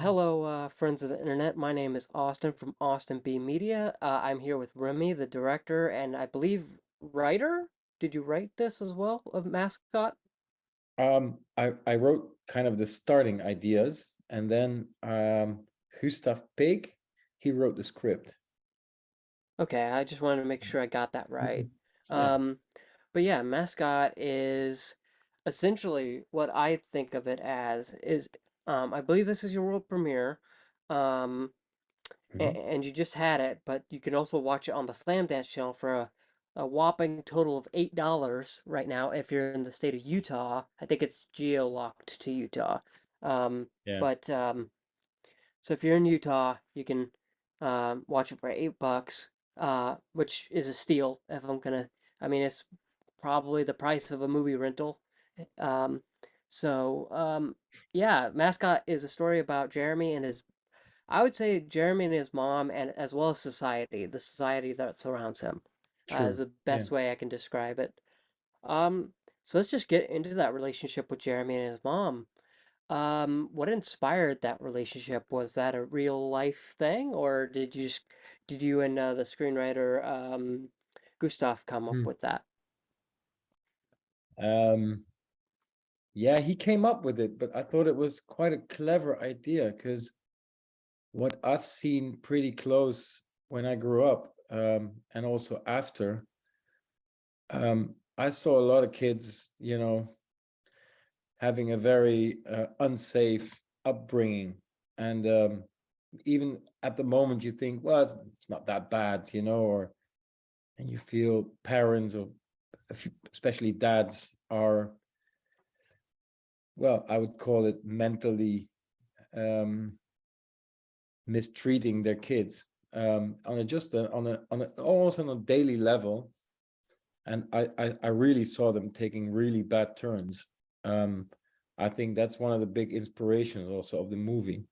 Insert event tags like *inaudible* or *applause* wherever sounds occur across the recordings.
hello, uh, friends of the internet. My name is Austin from Austin B Media. Uh, I'm here with Remy, the director, and I believe writer. Did you write this as well of Mascot? Um, I, I wrote kind of the starting ideas and then um, Gustav Pig, he wrote the script. Okay, I just wanted to make sure I got that right. Mhm. Yeah, Um, but yeah, Mascot is essentially what I think of it as is um, I believe this is your world premiere. Um, mhm. a- and you just had it, but you can also watch it on the Slamdance channel for a, a whopping total of eight dollars right now if you're in the state of Utah. I think it's geo-locked to Utah. Um, yeah, but um, so if you're in Utah, you can um, watch it for eight bucks, uh, which is a steal. If I'm gonna, I mean, it's probably the price of a movie rental. Um, so um, yeah, Mascot is a story about Jeremy and his I would say Jeremy and his mom, and as well as society, the society that surrounds him, uh, is true. the Yeah. best way I can describe it. Um, so let's just get into that relationship with Jeremy and his mom. Um, what inspired that relationship? Was that a real life thing, or did you just, did you and uh, the screenwriter um, Gustav come up Hmm. with that? Um, yeah, he came up with it, but I thought it was quite a clever idea because what I've seen pretty close when I grew up um, and also after, um, I saw a lot of kids, you know, having a very uh, unsafe upbringing. And um, even at the moment you think, well, it's, not that bad, you know, or and you feel parents or especially dads are, well, I would call it mentally um, mistreating their kids um, on a just a, on a on a almost on a daily level. And I, I I really saw them taking really bad turns. Um, I think that's one of the big inspirations also of the movie.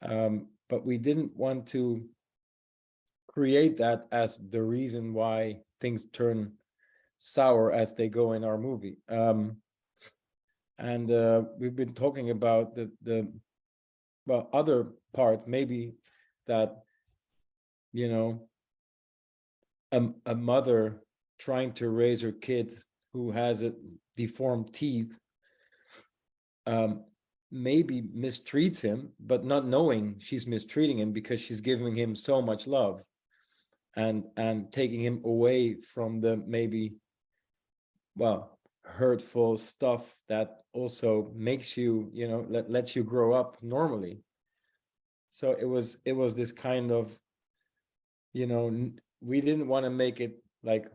Um, but we didn't want to create that as the reason why things turn sour as they go in our movie. Um, and uh, we've been talking about the the well other part maybe that you know a, a mother trying to raise her kid who has a deformed teeth um, maybe mistreats him, but not knowing she's mistreating him because she's giving him so much love and and taking him away from the maybe well hurtful stuff that also makes you you know let, lets you grow up normally. So it was it was this kind of you know we didn't want to make it like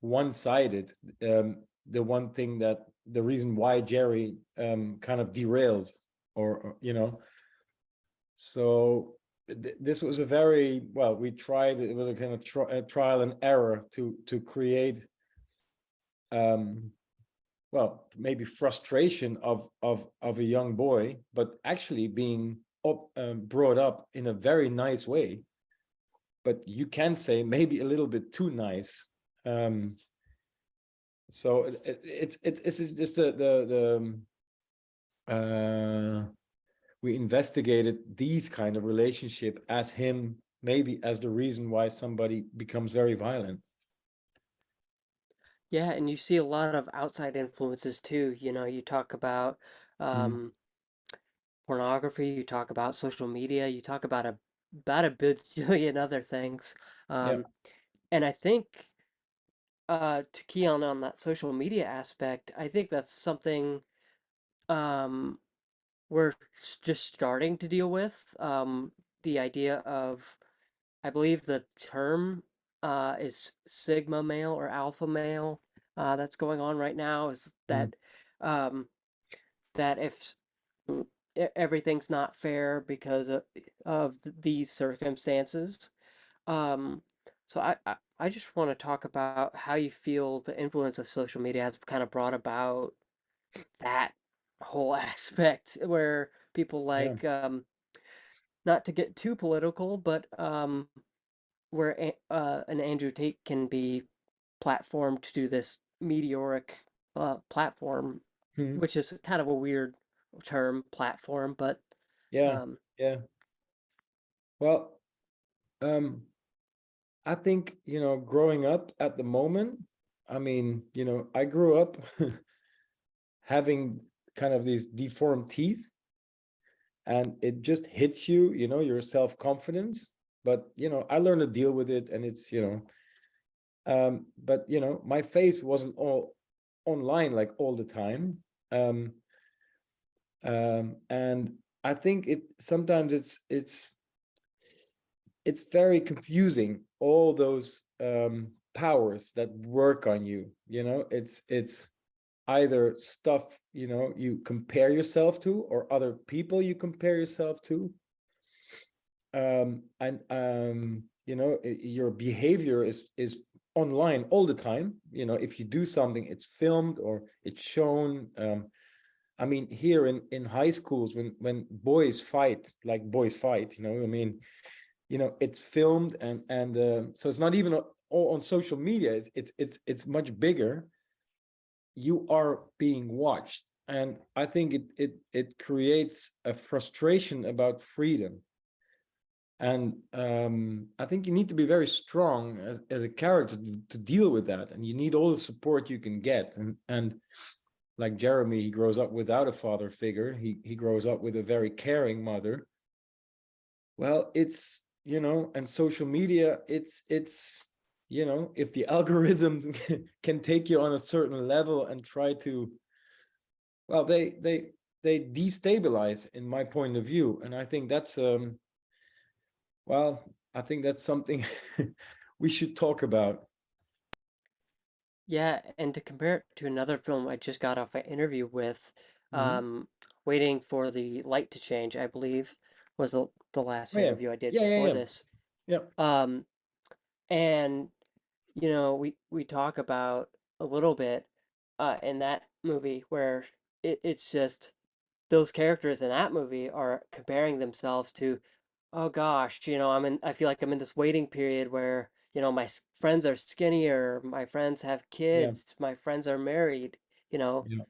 one-sided um the one thing that the reason why jerry um kind of derails or, or you know. So th this was a very well we tried it was a kind of tri trial and error to to create um well maybe frustration of of of a young boy but actually being up, um, brought up in a very nice way. But you can say maybe a little bit too nice. Um so it, it, it's it's it's just the the the uh we investigated these kind of relationship as him maybe as the reason why somebody becomes very violent Yeah, and you see a lot of outside influences too. You know, you talk about mm, um, pornography, you talk about social media, you talk about a about a bajillion other things. yeah Um, and I think uh, to key on on that social media aspect, I think that's something um, we're s- just starting to deal with. Um, the idea of, I believe the term uh, is sigma male or alpha male uh, that's going on right now is mm, that um, that if mm, everything's not fair because of, of these circumstances. Um, so I, I, I just want to talk about how you feel the influence of social media has kind of brought about that whole *laughs* aspect where people yeah like, um, not to get too political, but um, where uh, an Andrew Tate can be platformed to do this meteoric uh, platform, mm, which is kind of a weird term, platform, but yeah um, Yeah. Well, um, I think, you know, growing up at the moment, I mean, you know, I grew up *laughs* having kind of these deformed teeth and it just hits you, you know, your self-confidence. But, you know, I learned to deal with it and it's, you know, um, but, you know, my face wasn't all online like all the time. Um, um, and I think it sometimes it's it's it's very confusing all those um, powers that work on you you know it's it's either stuff you know you compare yourself to or other people you compare yourself to um and um you know your behavior is is online all the time. You know if you do something it's filmed or it's shown. Um i mean here in in high schools when when boys fight like boys fight you know i mean you know it's filmed and and uh, so it's not even on social media. It's it's it's it's much bigger. You are being watched. And i think it it it creates a frustration about freedom and um, I think you need to be very strong as, as a character to, to, deal with that. And you need all the support you can get. And, and like Jeremy, he grows up without a father figure. He, he grows up with a very caring mother. Well, it's, you know, and social media, it's, it's, you know, if the *laughs* algorithms can take you on a certain level and try to, well, they, they, they destabilize in my point of view. And I think that's, um, well, I think that's something *laughs* we should talk about. Yeah, and to compare it to another film I just got off an interview with, Mm -hmm. um, Waiting for the Light to Change, I believe, was the, the last Oh, yeah. interview I did Yeah, yeah, before yeah. this. Yep. Um, and, you know, we, we talk about a little bit uh, in that movie where it, it's just those characters in that movie are comparing themselves to oh gosh, you know, I'm in, I feel like I'm in this waiting period where, you know, my s- friends are skinnier, my friends have Yeah. kids, my friends are married, you know. Yeah.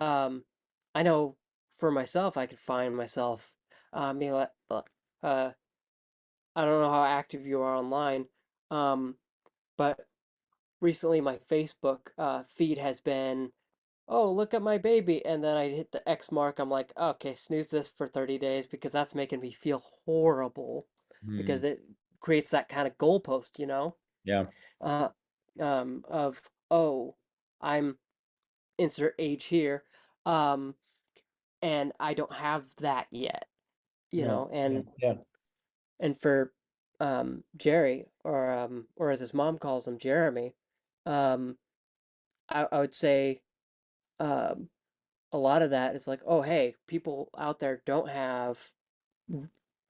Um, I know for myself, I could find myself, um, being like, uh, I don't know how active you are online, um, but recently my Facebook uh, feed has been oh, look at my baby. And then I hit the X mark. I'm like, okay, snooze this for 30 days because that's making me feel horrible Mm. because it creates that kind of goalpost, you know? Yeah. Uh, um, of, oh, I'm insert age here. Um, and I don't have that yet, you No. know, and, Yeah. and for, um, Jerry or, um, or as his mom calls him, Jeremy, um, I, I would say, um, a lot of that is like, oh, hey, people out there don't have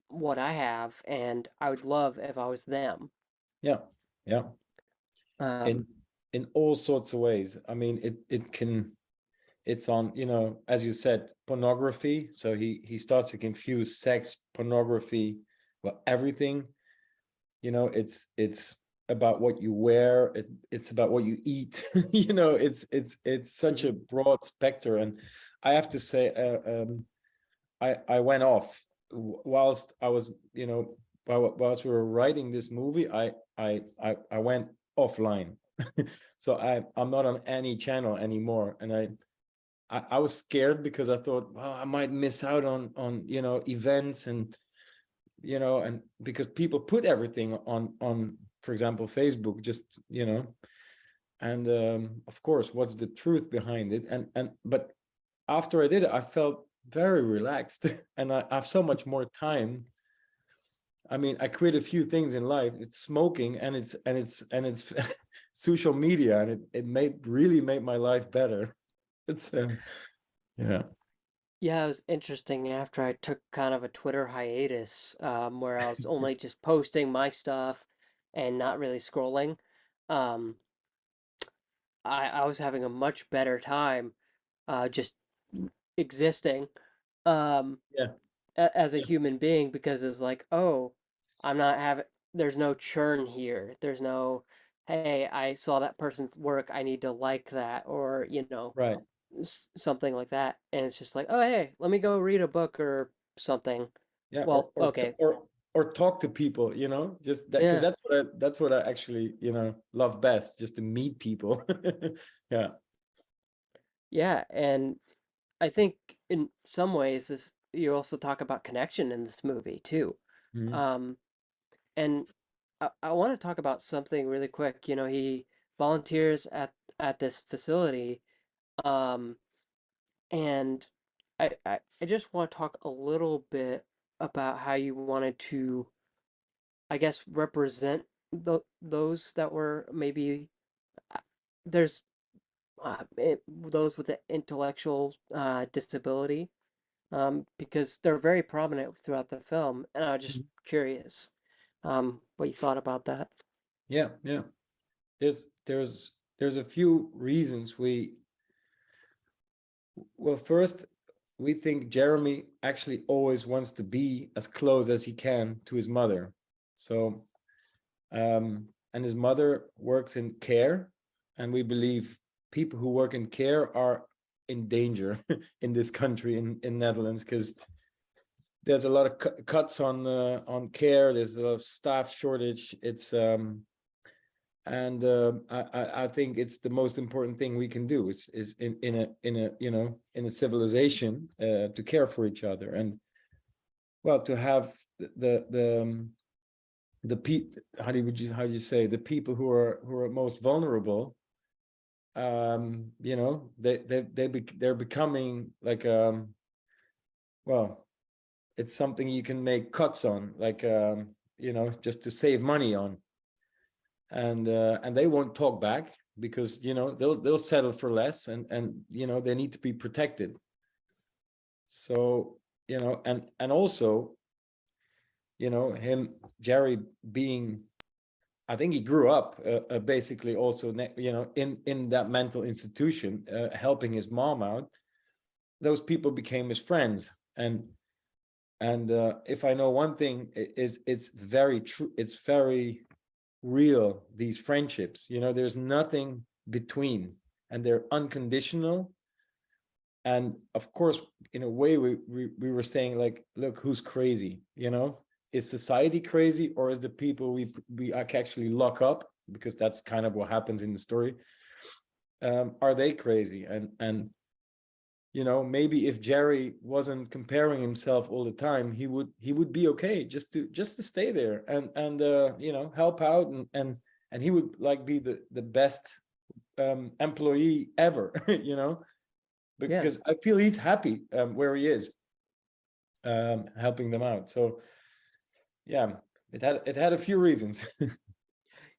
what I have, and I would love if I was them. Yeah. Yeah. Um, in in all sorts of ways. I mean, it it can it's on, you know, as you said, pornography. So he he starts to confuse sex, pornography, well, everything. You know, it's it's about what you wear, it, it's about what you eat. *laughs* you know, it's it's it's such a mhm. broad specter And I have to say, uh, um, I I went off whilst I was, you know, whilst we were writing this movie, I I I, I went offline. *laughs* so I I'm not on any channel anymore, and I, I I was scared because I thought, well, I might miss out on on you know events and you know and because people put everything on on for example Facebook just you know and um, of course what's the truth behind it and and but after I did it I felt very relaxed *laughs* and I have so much more time I mean, I quit a few things in life. It's smoking and it's and it's and it's *laughs* social media, and it it made really made my life better. *laughs* It's um, yeah. Yeah, it was interesting after I took kind of a Twitter hiatus, um, where I was only just posting my stuff and not really scrolling. Um, I, I was having a much better time uh, just existing um, Yeah, a- as a yeah, human being because it's like, oh, I'm not having, there's no churn here. There's no, hey, I saw that person's work. I need to like that, or, you know, right. something like that. And it's just like, oh, hey, let me go read a book or something. Yeah, Well, or, t- okay, or, or talk to people, you know, just that, because yeah, that's what I, that's what I actually, you know, love best, just to meet people. *laughs* Yeah, yeah, and I think in some ways this you also talk about connection in this movie too. mhm, Um, and I, I want to talk about something really quick. You know, he volunteers at at this facility, um, and I, I I just want to talk a little bit about how you wanted to, I guess, represent the those that were maybe uh, there's uh, it, those with the intellectual uh, disability um, because they're very prominent throughout the film, and I was just mhm. curious um, what you thought about that. yeah, yeah. There's, there's, there's a few reasons we, well, first, we think Jeremy actually always wants to be as close as he can to his mother. So, um, and his mother works in care, and we believe people who work in care are in danger *laughs* in this country in in Netherlands because there's a lot of cu- cuts on uh, on care. There's a lot of staff shortage. It's um, and uh, I, I think it's the most important thing we can do is is in in a in a you know in a civilization uh, to care for each other and well to have the the the, um, pe how do you how do you say the people who are who are most vulnerable um you know they they they be, they're becoming like um well it's something you can make cuts on like um you know just to save money on and uh, and they won't talk back because you know they'll they'll settle for less and and you know they need to be protected. So you know and and also you know him jerry being i think he grew up uh, uh, basically also you know in in that mental institution uh, helping his mom out. Those people became his friends and and uh, if i know one thing is it's very true it's very real these friendships you know there's nothing between and they're unconditional. And of course in a way we, we we were saying like look who's crazy? You know? Is society crazy or is the people we we actually lock up? Because that's kind of what happens in the story. Um are they crazy? And and you know maybe if jerry wasn't comparing himself all the time he would he would be okay just to just to stay there and and uh you know help out and and and he would like be the the best um employee ever *laughs* you know? Yeah, because i feel he's happy um where he is um helping them out. So yeah it had it had a few reasons. *laughs*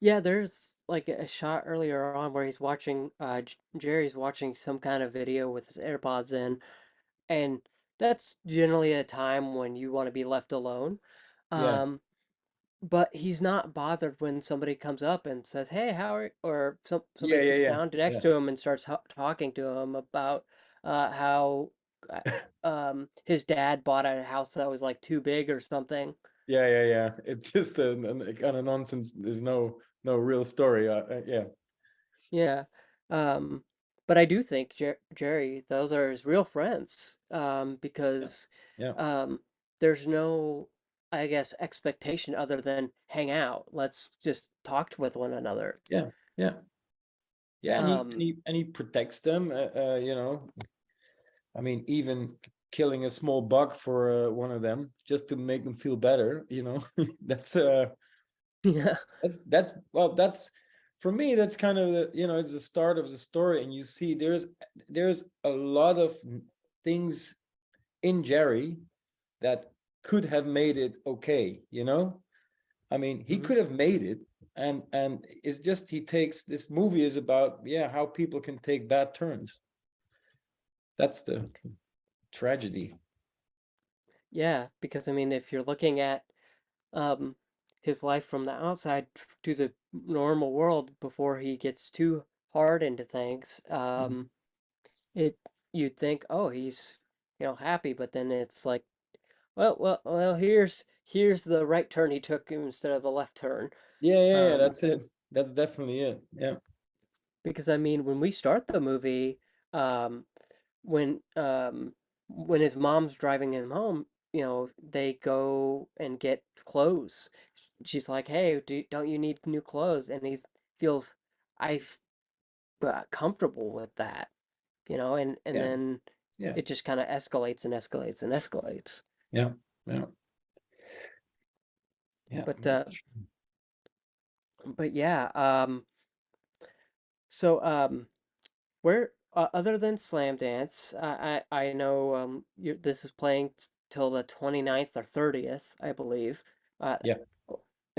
Yeah. There's like a shot earlier on where he's watching, uh, Jerry's watching some kind of video with his AirPods in, and that's generally a time when you want to be left alone. yeah Um, but he's not bothered when somebody comes up and says, "Hey, how are," or some yeah somebody yeah sits yeah down yeah next to him and starts ho talking to him about uh, how uh, *laughs* um his dad bought a house that was like too big or something. yeah yeah yeah it's just a, a kind of nonsense there's no no real story uh, uh, yeah Yeah. Um, but I do think Jer Jerry, those are his real friends. Um, because yeah um, there's no, I guess, expectation other than hang out. Let's just talk with one another. yeah yeah yeah and he and Um, he, and he protects them uh, uh you know I mean, even killing a small bug for uh, one of them just to make them feel better, you know, *laughs* that's uh *laughs* yeah. that's that's well that's for me that's kind of the you know it's the start of the story and you see there's there's a lot of things in Jerry that could have made it okay, you know? I mean, he hmm could have made it and and it's just he takes this movie is about yeah, how people can take bad turns. That's the tragedy. Yeah, because I mean, if you're looking at um his life from the outside to the normal world before he gets too hard into things, Mhm. um, it you'd think, oh, he's you know happy, but then it's like, well, well, well, here's here's the right turn he took instead of the left turn. Yeah, yeah, yeah, Um, that's it. That's definitely it. Yeah. because I mean, when we start the movie, um, when um when his mom's driving him home, you know, they go and get clothes. She's like, "Hey, do, don't you need new clothes?" And he feels I f- uh, comfortable with that, you know, and and Yeah. then Yeah. it just kind of escalates and escalates and escalates. Yeah. Yeah. Yeah. But uh, but yeah, um, so um, where uh, other than Slamdance, uh, I I know um you this is playing till the 29th or 30th, I believe, uh, Yeah.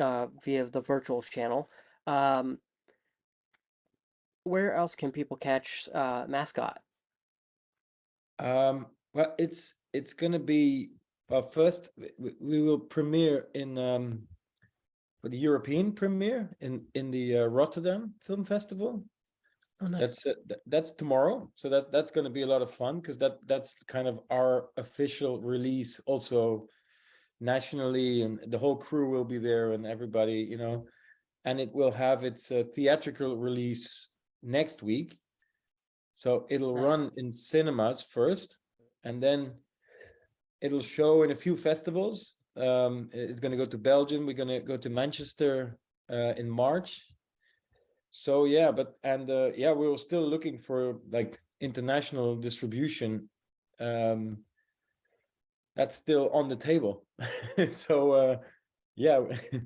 Uh, via the virtual channel. Um, where else can people catch uh, Mascot? Um, well, it's it's gonna be well. First, we, we will premiere in um, for the European premiere in in the uh, Rotterdam Film Festival. Oh, nice. That's uh, that's tomorrow, so that that's going to be a lot of fun because that that's kind of our official release, also nationally, and the whole crew will be there, and everybody, you know, and it will have its uh, theatrical release next week. So it'll run in cinemas first, and then it'll show in a few festivals. Um, it's going to go to Belgium. We're going to go to Manchester uh, in March. So yeah, but and uh, yeah, we were still looking for like international distribution. Um, that's still on the table. *laughs* so uh, yeah, *laughs*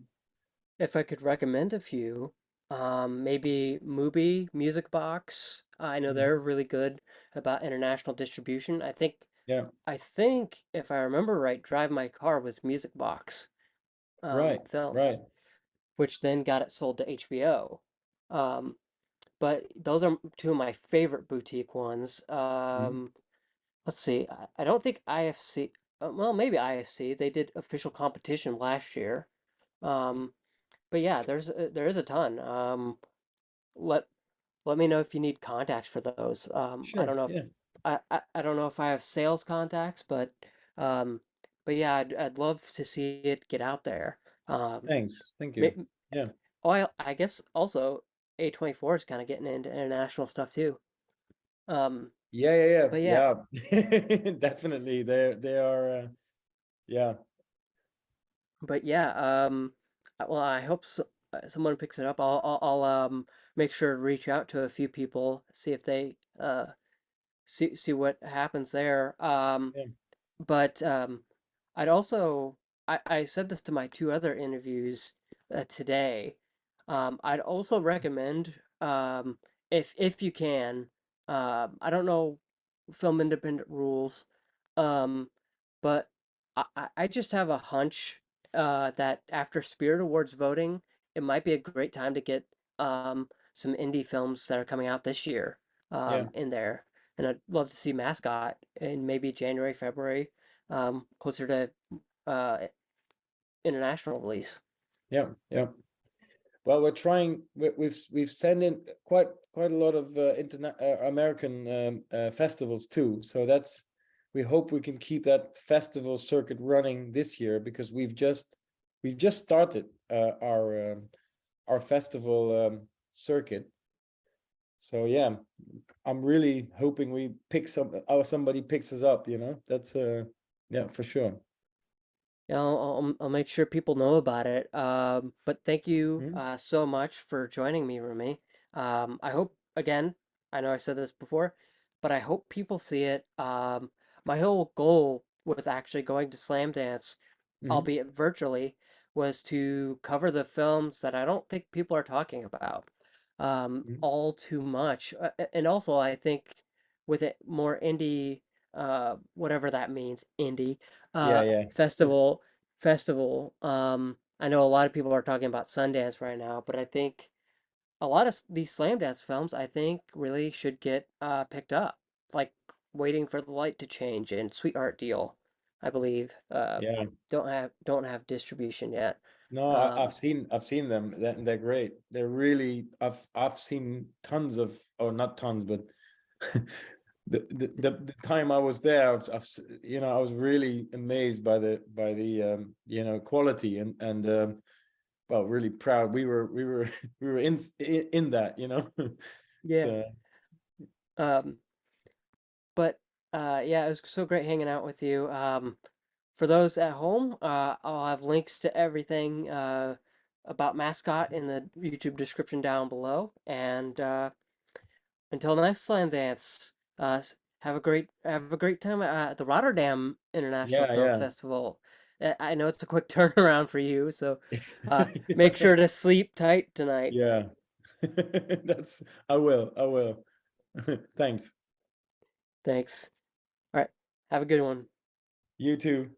If I could recommend a few, um, maybe Mubi, Music Box. I know Mhm. they're really good about international distribution. I think yeah, I think if I remember right, Drive My Car was Music Box um, right, right. which then got it sold to HBO. Um, but those are two of my favorite boutique ones. Mhm. Um, let's see. I, I don't think IFC. Uh, well, maybe IFC. They did official competition last year. Um, but yeah, there's a, there is a ton. Um, let let me know if you need contacts for those. Um, I don't know if yeah. I, I, I don't know if I have sales contacts, but um, but yeah, I'd I'd love to see it get out there. Um, Thanks, thank you. Yeah, oh, I I guess also A24 is kind of getting into international stuff too. Um, yeah, yeah, but yeah, yeah, yeah. *laughs* Definitely, they they are. Uh, yeah, but yeah, um, uh, well, I hope so, uh, someone picks it up. I'll, I'll I'll um make sure to reach out to a few people, see if they uh see see what happens there. Um, yeah. but um, I'd also I, I said this to my two other interviews uh, today. Um, I'd also recommend um, if if you can. Um, I don't know film independent rules, um, but I, I I just have a hunch uh, that after Spirit Awards voting, it might be a great time to get um, some indie films that are coming out this year yeah. um, in there and I'd love to see Mascot in maybe January, February, um, closer to uh, international release. Yeah, yeah. Well, we're trying. we- We've we've sent in quite quite a lot of uh, internet uh, American um, uh, festivals too. So that's we hope we can keep that festival circuit running this year because we've just we've just started uh, our um, our festival um, circuit. So yeah, I'm really hoping we pick some or somebody picks us up. You know, that's uh yeah for sure. Yeah, I'll, I'll, I'll make sure people know about it. Um, but thank you Mhm. uh, so much for joining me, Rumi. Um, I hope, again, I know I said this before, but I hope people see it. Um, my whole goal with actually going to Slamdance, Mhm. albeit virtually, was to cover the films that I don't think people are talking about um, Mhm. all too much. Uh, and also, I think with it more indie, uh, whatever that means, indie uh, yeah, festival festival. Um, I know a lot of people are talking about Sundance right now, but I think a lot of these Slamdance films, I think, really should get uh, picked up. Like Waiting for the Light to Change and Sweetheart Deal, I believe, uh, yeah. don't have don't have distribution yet. No, I, I've Um, seen I've seen them. They're, they're great. They're really I've I've seen tons of or not tons, but *laughs* the, the the time I was there, I've, I've you know I was really amazed by the by the um, you know quality and and um, well really proud. We were we were *laughs* we were in in, in that you know. *laughs* yeah. so Um, but uh, yeah, it was so great hanging out with you. Um, for those at home, uh, I'll have links to everything uh, about mascot in the YouTube description down below. And uh, until next Slamdance, uh, have a great have a great time at the Rotterdam International Yeah, Film yeah. Festival. Uh, I know it's a quick *laughs* turnaround for you, so uh, *laughs* make sure to sleep tight tonight. Yeah. *laughs* That's I will. I will. Thanks. Thanks. All right, have a good one. You too.